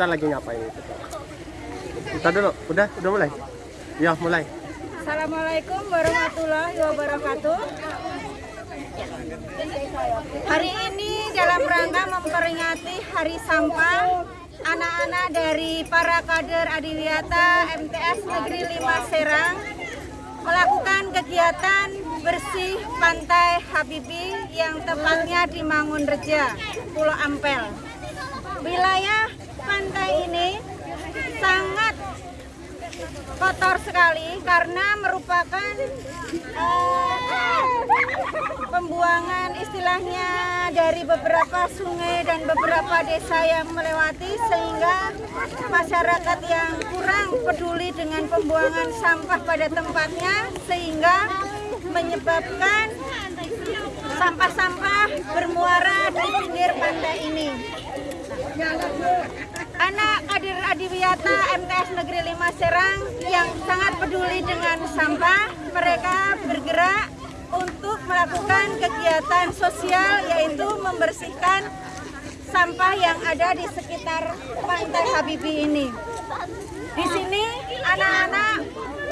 kita lagi ngapain kita dulu udah udah mulai ya mulai Assalamualaikum warahmatullahi wabarakatuh. Hari ini dalam rangka memperingati Hari Sampah, anak-anak dari para kader Adiwiyata MTS Negeri 5 Serang melakukan kegiatan bersih pantai Habibi yang tepatnya di Mangunreja, Pulau Ampel. Wilayah pantai ini sangat kotor sekali karena merupakan eh, pembuangan istilahnya dari beberapa sungai dan beberapa desa yang melewati sehingga masyarakat yang kurang peduli dengan pembuangan sampah pada tempatnya sehingga menyebabkan sampah-sampah bermuara di pinggir pantai ini. MTS Negeri 5 Serang yang sangat peduli dengan sampah, mereka bergerak untuk melakukan kegiatan sosial yaitu membersihkan sampah yang ada di sekitar Pantai Habibi ini. Di sini anak-anak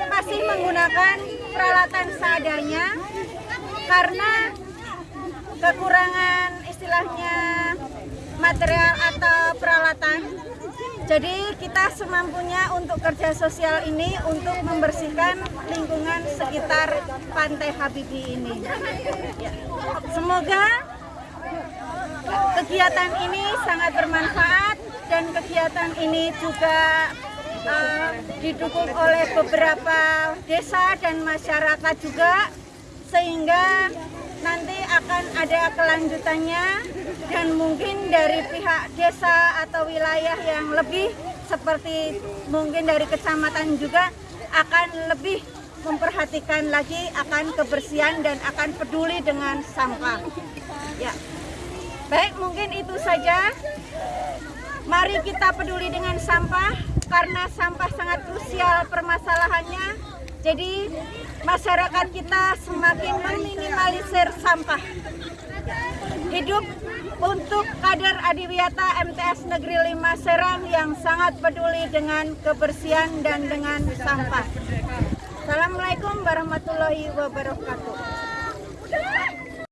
masih menggunakan peralatan seadanya karena kekurangan istilahnya material atau peralatan. Jadi kita semampunya untuk kerja sosial ini untuk membersihkan lingkungan sekitar Pantai Habibi ini. Ya. Semoga kegiatan ini sangat bermanfaat dan kegiatan ini juga uh, didukung oleh beberapa desa dan masyarakat juga sehingga nanti akan ada kelanjutannya dan mungkin dari pihak desa atau wilayah yang lebih seperti mungkin dari kecamatan juga akan lebih memperhatikan lagi akan kebersihan dan akan peduli dengan sampah. Ya. Baik, mungkin itu saja. Mari kita peduli dengan sampah karena sampah sangat krusial permasalahannya. Jadi masyarakat kita semakin meminimalisir sampah. Hidup untuk kader Adiwiyata MTS Negeri 5 Serang yang sangat peduli dengan kebersihan dan dengan sampah. Assalamualaikum warahmatullahi wabarakatuh.